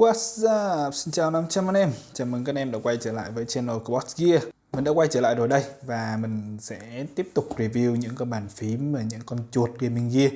What's up? Xin chào 500 anh em. Chào mừng các anh em đã quay trở lại với channel của Box Gear. Mình đã quay trở lại rồi đây Và mình sẽ tiếp tục review những con bàn phím và những con chuột gaming gear.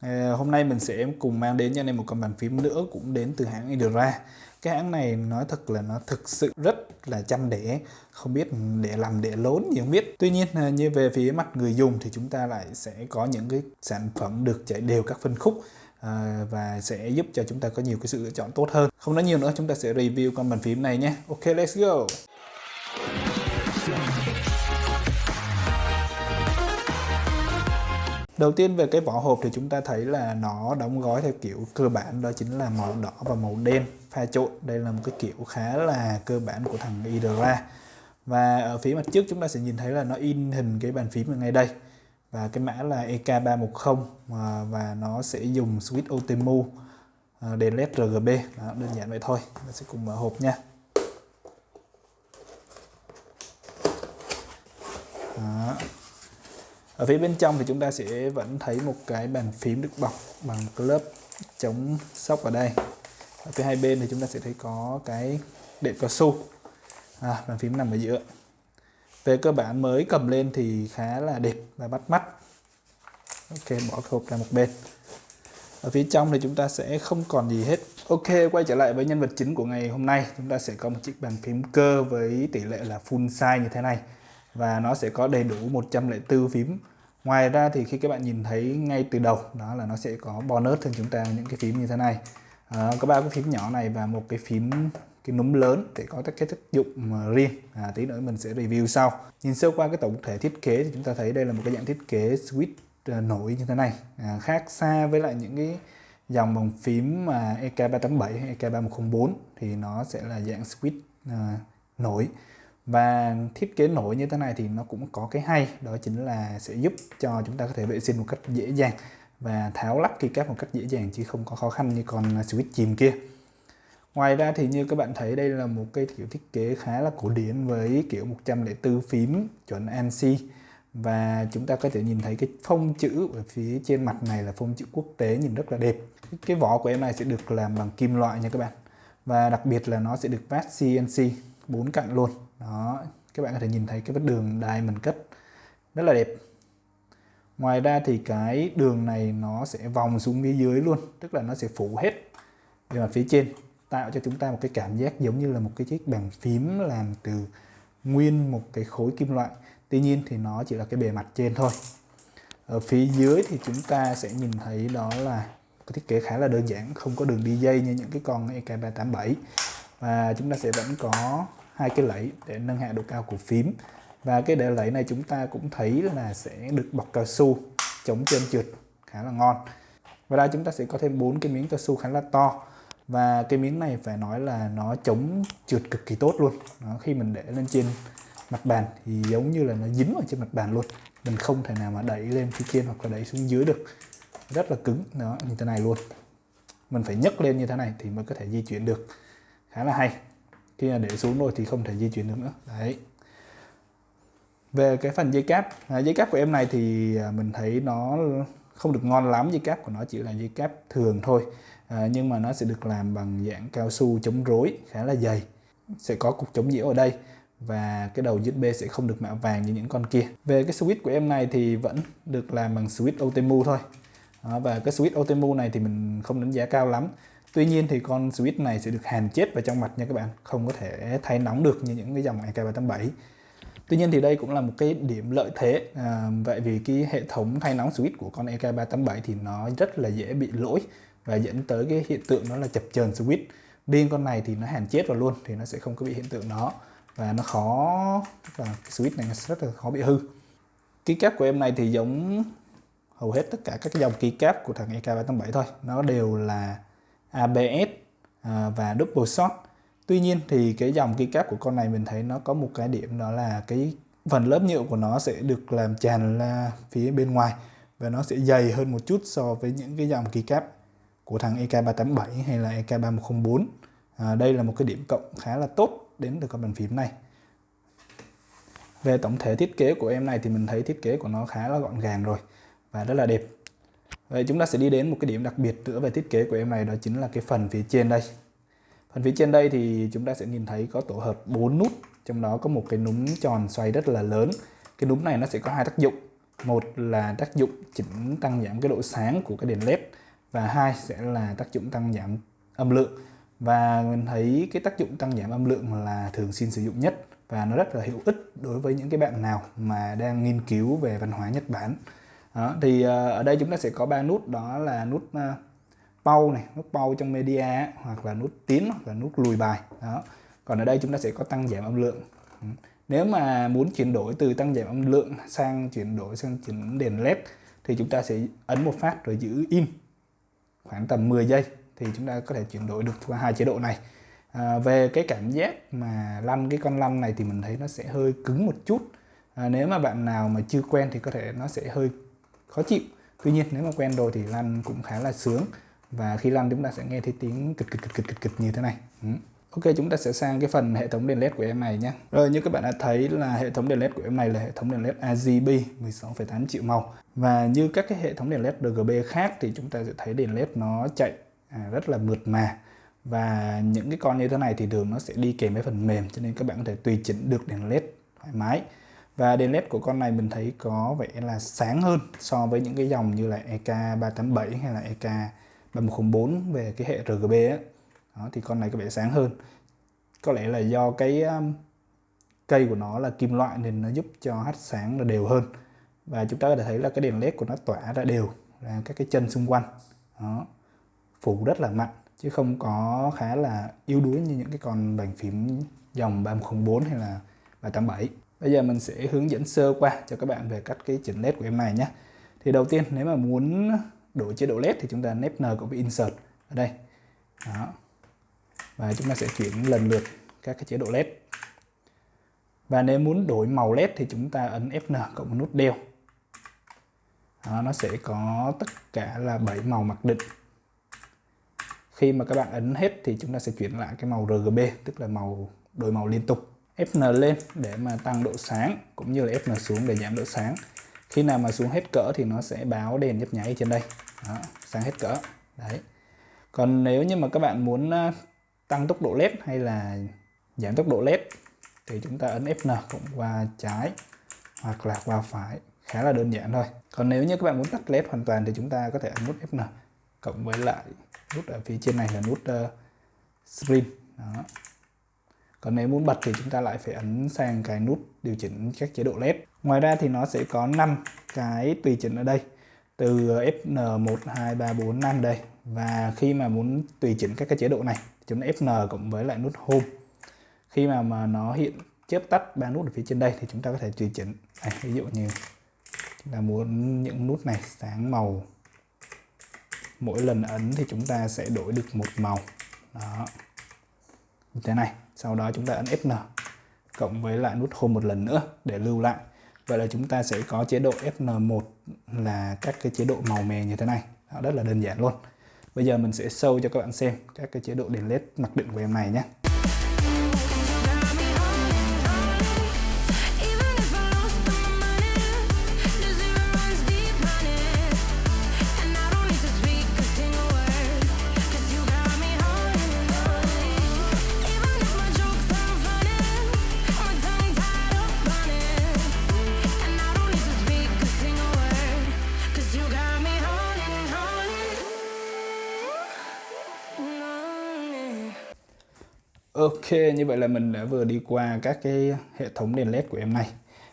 À, Hôm nay mình sẽ cùng mang đến cho anh em một con bàn phím nữa Cũng đến từ hãng Idra Cái hãng này nói thật là nó thực sự rất là chăm đẻ. Không biết để làm để lớn gì không biết. Tuy nhiên ờ, như về phía mặt người dùng thì chúng ta lại sẽ có những cái sản phẩm được chạy đều các phân khúc à, và sẽ giúp cho chúng ta có nhiều cái sự lựa chọn tốt hơn không nói nhiều nữa chúng ta sẽ review con bàn phím này nhé ok let's go Đầu tiên về cái vỏ hộp thì chúng ta thấy là nó đóng gói theo kiểu cơ bản đó chính là màu đỏ và màu đen pha trộn. Đây là một cái kiểu khá là cơ bản của thằng Idra. Và ở phía mặt trước chúng ta sẽ nhìn thấy là nó in hình cái bàn phím ở ngay đây và cái mã là EK310 à, và nó sẽ dùng switch OTMU à, đèn led RGB đó, đơn giản vậy thôi. Mình sẽ cùng mở hộp nha. Đó. ở phía bên trong thì chúng ta sẽ vẫn thấy một cái bàn phím được bọc bằng cái lớp chống sóc ở đây. Ở phía hai bên thì chúng ta sẽ thấy có cái đệm cao su. À, bàn phím nằm ở giữa về cơ bản mới cầm lên thì khá là đẹp và bắt mắt. Ok bỏ hộp ra một bên. Ở phía trong thì chúng ta sẽ không còn gì hết. Ok quay trở lại với nhân vật chính của ngày hôm nay. Chúng ta sẽ có một chiếc bàn phím cơ với tỷ lệ là full size như thế này. Và nó sẽ có đầy đủ 104 phím. Ngoài ra thì khi các bạn nhìn thấy ngay từ đầu đó là nó sẽ có bonus hơn chúng ta những cái phím như thế này. À, có ba cái phím nhỏ này và một cái phím cái núm lớn để có các cái tác dụng à, riêng. À, tí nữa mình sẽ review sau. Nhìn sơ qua cái tổng thể thiết kế thì chúng ta thấy đây là một cái dạng thiết kế switch à, nổi như thế này. À, khác xa với lại những cái dòng bằng phím mà EK387 hay EK3104 thì nó sẽ là dạng switch à, nổi. Và thiết kế nổi như thế này thì nó cũng có cái hay đó chính là sẽ giúp cho chúng ta có thể vệ sinh một cách dễ dàng và tháo lắp keycap một cách dễ dàng chứ không có khó khăn như con switch chìm kia. Ngoài ra thì như các bạn thấy đây là một cái kiểu thiết kế khá là cổ điển với kiểu 104 phím chuẩn ANSI và chúng ta có thể nhìn thấy cái phông chữ ở phía trên mặt này là phông chữ quốc tế nhìn rất là đẹp. Cái vỏ của em này sẽ được làm bằng kim loại nha các bạn. Và đặc biệt là nó sẽ được vát CNC bốn cạnh luôn. Đó, các bạn có thể nhìn thấy cái vết đường diamond cất rất là đẹp. Ngoài ra thì cái đường này nó sẽ vòng xuống phía dưới luôn, tức là nó sẽ phủ hết về mặt phía trên tạo cho chúng ta một cái cảm giác giống như là một cái chiếc bàn phím làm từ nguyên một cái khối kim loại. Tuy nhiên thì nó chỉ là cái bề mặt trên thôi. Ở phía dưới thì chúng ta sẽ nhìn thấy đó là cái thiết kế khá là đơn giản, không có đường đi dây như những cái con EK387 và chúng ta sẽ vẫn có hai cái lẫy để nâng hạ độ cao của phím. Và cái để lẫy này chúng ta cũng thấy là sẽ được bọc cao su chống trơn trượt, khá là ngon. Và đây chúng ta sẽ có thêm bốn cái miếng cao su khá là to và cái miếng này phải nói là nó chống trượt cực kỳ tốt luôn. Đó, khi mình để lên trên mặt bàn thì giống như là nó dính vào trên mặt bàn luôn. Mình không thể nào mà đẩy lên phía trên hoặc là đẩy xuống dưới được. Rất là cứng đó như thế này luôn. Mình phải nhấc lên như thế này thì mới có thể di chuyển được. Khá là hay. Khi mà để xuống rồi thì không thể di chuyển được nữa. Đấy. Về cái phần dây cáp à, dây cáp của em này thì à, mình thấy nó không được ngon lắm. Dây cáp của nó chỉ là dây cáp thường thôi à, nhưng mà nó sẽ được làm bằng dạng cao su chống rối khá là dày. Sẽ có cục chống nhiễu ở đây và cái đầu USB sẽ không được mạ vàng như những con kia. Về cái switch của em này thì vẫn được làm bằng switch otemu thôi. Đó, và cái switch otemu này thì mình không đánh giá cao lắm. Tuy nhiên thì con switch này sẽ được hàn chết vào trong mặt nha các bạn không có thể thay nóng được như những cái dòng EK387 Tuy nhiên thì đây cũng là một cái điểm lợi thế. À, Vậy vì cái hệ thống thay nóng switch của con EK387 thì nó rất là dễ bị lỗi và dẫn tới cái hiện tượng đó là chập chờn switch. Riêng con này thì nó hàn chết vào luôn, thì nó sẽ không có bị hiện tượng đó. Và nó khó, và cái switch này rất là khó bị hư. Keycap của em này thì giống hầu hết tất cả các dòng ký cáp của thằng EK387 thôi. Nó đều là ABS à, và double shot. Tuy nhiên thì cái dòng keycap của con này mình thấy nó có một cái điểm đó là cái phần lớp nhựa của nó sẽ được làm tràn ra phía bên ngoài và nó sẽ dày hơn một chút so với những cái dòng keycap của thằng EK387 hay là EK3104 à, đây là một cái điểm cộng khá là tốt đến từ con bàn phím này. Về tổng thể thiết kế của em này thì mình thấy thiết kế của nó khá là gọn gàng rồi và rất là đẹp. Vậy chúng ta sẽ đi đến một cái điểm đặc biệt nữa về thiết kế của em này đó chính là cái phần phía trên đây. Phần phía trên đây thì chúng ta sẽ nhìn thấy có tổ hợp 4 nút trong đó có một cái núm tròn xoay rất là lớn. Cái núm này nó sẽ có hai tác dụng. Một là tác dụng chỉnh tăng giảm cái độ sáng của cái đèn led và hai sẽ là tác dụng tăng giảm âm lượng. Và mình thấy cái tác dụng tăng giảm âm lượng là thường xuyên sử dụng nhất và nó rất là hữu ích đối với những cái bạn nào mà đang nghiên cứu về văn hóa Nhật Bản. Đó, thì ờ, ở đây chúng ta sẽ có ba nút đó là nút ờ, pau này nút pau trong media hoặc là nút tiến hoặc là nút lùi bài. Đó còn ở đây chúng ta sẽ có tăng giảm âm lượng. Ừ, nếu mà muốn chuyển đổi từ tăng giảm âm lượng sang chuyển đổi sang chuyển đèn led thì chúng ta sẽ ấn một phát rồi giữ im khoảng tầm 10 giây thì chúng ta có thể chuyển đổi được qua hai chế độ này. À, về cái cảm giác mà lăn cái con lăn này thì mình thấy nó sẽ hơi cứng một chút. À, nếu mà bạn nào mà chưa quen thì có thể nó sẽ hơi khó chịu. Tuy nhiên nếu mà quen rồi thì lăn cũng khá là sướng. Và khi lăn chúng ta sẽ nghe thấy tiếng kịch kịch kịch kịch kịch, kịch như thế này. Ừ. Ok chúng ta sẽ sang cái phần hệ thống đèn led của em này nhé. Rồi như các bạn đã thấy là hệ thống đèn led của em này là hệ thống đèn led RGB 16,8 triệu màu. Và như các cái hệ thống đèn led RGB khác thì chúng ta sẽ thấy đèn led nó chạy à, rất là mượt mà. Và những cái con như thế này thì thường nó sẽ đi kèm với phần mềm cho nên các bạn có thể tùy chỉnh được đèn led thoải mái. Và đèn led của con này mình thấy có vẻ là sáng hơn so với những cái dòng như là EK387 hay là EK3104 về cái hệ RGB á đó, thì con này có vẻ sáng hơn. Có lẽ là do cái um, cây của nó là kim loại nên nó giúp cho hắt sáng là đều hơn. Và chúng ta có thể thấy là cái đèn led của nó tỏa ra đều ra các cái chân xung quanh. Đó phủ rất là mạnh chứ không có khá là yếu đuối như những cái con bàn phím dòng 3104 hay là 387 bây giờ mình sẽ hướng dẫn sơ qua cho các bạn về cách cái chỉnh led của em này nhé. Thì đầu tiên nếu mà muốn đổi chế độ led thì chúng ta nếp n cộng với insert ở đây. Đó và chúng ta sẽ chuyển lần lượt các cái chế độ led và nếu muốn đổi màu led thì chúng ta ấn Fn cộng nút đeo. Đó, nó sẽ có tất cả là 7 màu mặc định. Khi mà các bạn ấn hết thì chúng ta sẽ chuyển lại cái màu RGB tức là màu đổi màu liên tục. Fn lên để mà tăng độ sáng cũng như là Fn xuống để giảm độ sáng. Khi nào mà xuống hết cỡ thì nó sẽ báo đèn nhấp nháy trên đây. Đó, sáng hết cỡ. Đấy. Còn nếu như mà các bạn muốn à, tăng tốc độ led hay là giảm tốc độ led thì chúng ta ấn Fn cộng qua trái hoặc là qua phải. Khá là đơn giản thôi. Còn nếu như các bạn muốn tắt led hoàn toàn thì chúng ta có thể ấn nút Fn cộng với lại nút ở phía trên này là nút uh, screen. Đó. Còn nếu muốn bật thì chúng ta lại phải ấn sang cái nút điều chỉnh các chế độ led ngoài ra thì nó sẽ có 5 cái tùy chỉnh ở đây từ Fn 1 2 3 4 5 đây. Và khi mà muốn tùy chỉnh các cái chế độ này chấm Fn cộng với lại nút home. Khi mà mà nó hiện chớp tắt ba nút ở phía trên đây thì chúng ta có thể tùy chỉnh. À, ví dụ như chúng ta muốn những nút này sáng màu. Mỗi lần ấn thì chúng ta sẽ đổi được một màu. Đó. Như thế này sau đó chúng ta ấn Fn cộng với lại nút home một lần nữa để lưu lại. Vậy là chúng ta sẽ có chế độ Fn1 là các cái chế độ màu mè như thế này. Đó, rất là đơn giản luôn. Bây giờ mình sẽ show cho các bạn xem các cái chế độ đèn led mặc định của em này nhé. Ok, như vậy là mình đã vừa đi qua các cái hệ thống đèn led của em này.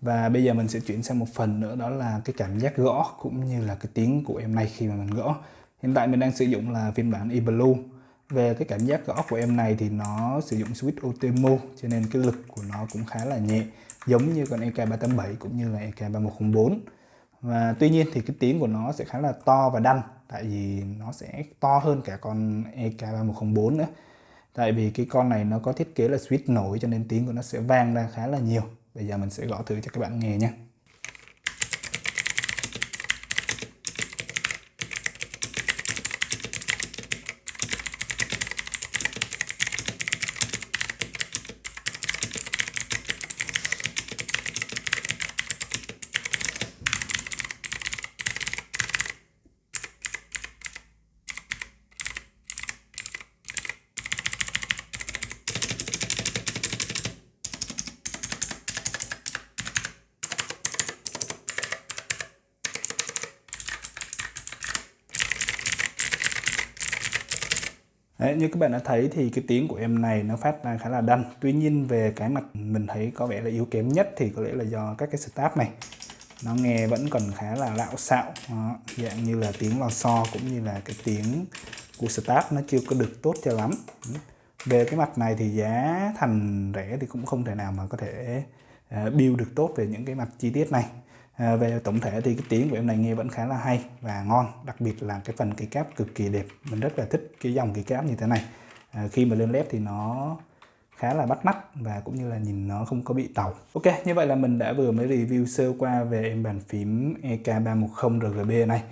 Và bây giờ mình sẽ chuyển sang một phần nữa đó là cái cảm giác gõ cũng như là cái tiếng của em này khi mà mình gõ. Hiện tại mình đang sử dụng là phiên bản eBlue. Về cái cảm giác gõ của em này thì nó sử dụng switch Otemo cho nên cái lực của nó cũng khá là nhẹ Giống như con EK387 cũng như là EK3104 Và tuy nhiên thì cái tiếng của nó sẽ khá là to và đanh Tại vì nó sẽ to hơn cả con EK3104 nữa tại vì cái con này nó có thiết kế là switch nổi cho nên tiếng của nó sẽ vang ra khá là nhiều. Bây giờ mình sẽ gõ thử cho các bạn nghe nhé. Đấy, như các bạn đã thấy thì cái tiếng của em này nó phát ra khá là đanh. Tuy nhiên về cái mặt mình thấy có vẻ là yếu kém nhất thì có lẽ là do các cái start này. Nó nghe vẫn còn khá là lạo xạo. Đó, dạng như là tiếng lò xo cũng như là cái tiếng của start nó chưa có được tốt cho lắm. Về cái mặt này thì giá thành rẻ thì cũng không thể nào mà có thể ờ, build được tốt về những cái mặt chi tiết này à, về tổng thể thì cái tiếng của em này nghe vẫn khá là hay và ngon đặc biệt là cái phần cái cáp cực kỳ đẹp. Mình rất là thích cái dòng cái cáp như thế này. À, khi mà lên lép thì nó khá là bắt mắt và cũng như là nhìn nó không có bị tàu. Ok như vậy là mình đã vừa mới review sơ qua về em bàn phím EK310 RGB này.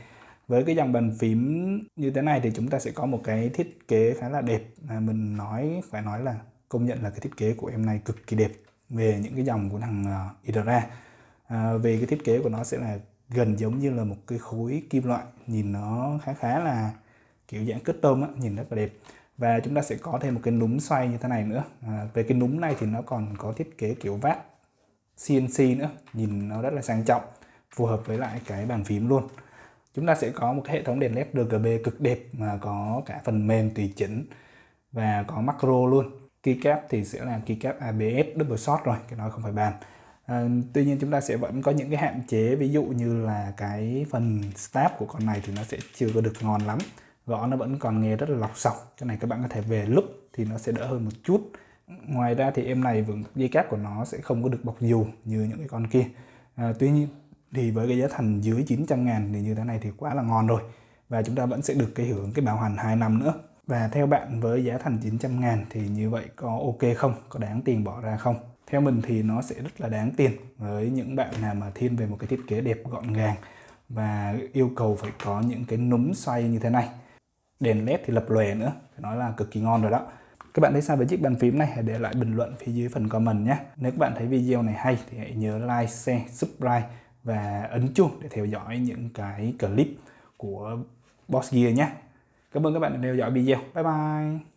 Với cái dòng bàn phím như thế này thì chúng ta sẽ có một cái thiết kế khá là đẹp. À, mình nói phải nói là công nhận là cái thiết kế của em này cực kỳ đẹp về những cái dòng của thằng uh, Idra à, về cái thiết kế của nó sẽ là gần giống như là một cái khối kim loại. Nhìn nó khá khá là kiểu dạng cất tôm á, nhìn rất là đẹp. Và chúng ta sẽ có thêm một cái núm xoay như thế này nữa. À, về cái núm này thì nó còn có thiết kế kiểu vát CNC nữa. Nhìn nó rất là sang trọng phù hợp với lại cái bàn phím luôn. Chúng ta sẽ có một cái hệ thống đèn led RGB cực đẹp mà có cả phần mềm tùy chỉnh và có macro luôn. Keycap thì sẽ là keycap ABS double shot rồi cái nói không phải bàn à, tuy nhiên chúng ta sẽ vẫn có những cái hạn chế ví dụ như là cái phần stab của con này thì nó sẽ chưa có được ngon lắm. Gõ nó vẫn còn nghe rất là lọc sọc. Cái này các bạn có thể về lúc thì nó sẽ đỡ hơn một chút. Ngoài ra thì em này vẫn dây cáp của nó sẽ không có được bọc dù như những cái con kia. À, tuy nhiên thì với cái giá thành dưới 900 ngàn thì như thế này thì quá là ngon rồi. Và chúng ta vẫn sẽ được cái hưởng cái bảo hành 2 năm nữa. Và theo bạn với giá thành 900 ngàn thì như vậy có ok không? Có đáng tiền bỏ ra không? Theo mình thì nó sẽ rất là đáng tiền với những bạn nào mà thiên về một cái thiết kế đẹp, gọn gàng và yêu cầu phải có những cái núm xoay như thế này. Đèn led thì lập lòe nữa, phải nói là cực kỳ ngon rồi đó. Các bạn thấy sao với chiếc bàn phím này? Hãy để lại bình luận phía dưới phần comment nhé. Nếu các bạn thấy video này hay thì hãy nhớ like, share, subscribe và ấn chuông để theo dõi những cái clip của Boss Gear nhé. Cảm ơn các bạn đã theo dõi video. Bye bye!